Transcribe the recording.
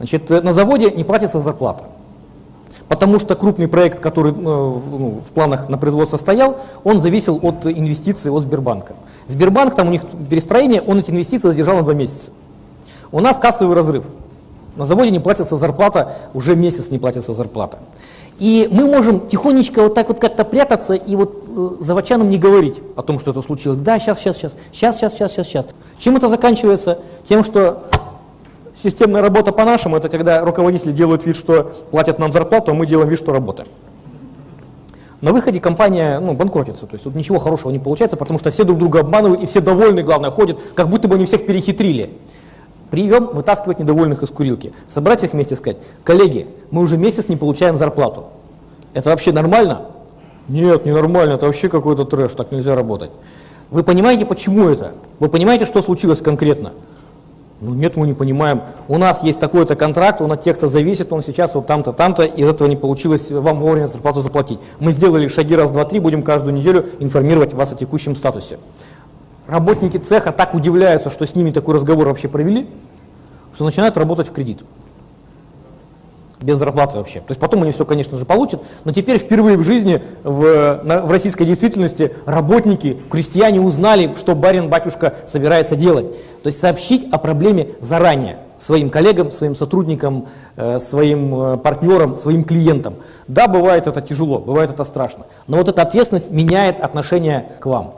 Значит, э, на заводе не платится зарплата. Потому что крупный проект, который э, ну, в планах на производство стоял, он зависел от инвестиций от Сбербанка. Сбербанк, там у них перестроение, он эти инвестиции задержал на два месяца. У нас кассовый разрыв. На заводе не платится зарплата, уже месяц не платится зарплата. И мы можем тихонечко вот так вот как-то прятаться и вот э, заводчанам не говорить о том, что это случилось. Да, сейчас, сейчас, сейчас, сейчас, сейчас, сейчас, сейчас. Чем это заканчивается? Тем, что Системная работа по-нашему – это когда руководители делают вид, что платят нам зарплату, а мы делаем вид, что работаем. На выходе компания ну, банкротится, то есть тут ничего хорошего не получается, потому что все друг друга обманывают и все довольны, главное, ходят, как будто бы они всех перехитрили. Прием вытаскивать недовольных из курилки, собрать их вместе и сказать, коллеги, мы уже месяц не получаем зарплату. Это вообще нормально? Нет, не нормально, это вообще какой-то трэш, так нельзя работать. Вы понимаете, почему это? Вы понимаете, что случилось конкретно? Ну нет, мы не понимаем. У нас есть такой-то контракт, он от тех-то зависит, он сейчас вот там-то, там-то, из этого не получилось вам вовремя зарплату заплатить. Мы сделали шаги раз, два, три, будем каждую неделю информировать вас о текущем статусе. Работники цеха так удивляются, что с ними такой разговор вообще провели, что начинают работать в кредит без зарплаты вообще. То есть потом они все, конечно же, получат, но теперь впервые в жизни в, в российской действительности работники, крестьяне узнали, что барин-батюшка собирается делать. То есть сообщить о проблеме заранее своим коллегам, своим сотрудникам, э, своим э, партнерам, своим клиентам. Да, бывает это тяжело, бывает это страшно, но вот эта ответственность меняет отношение к вам.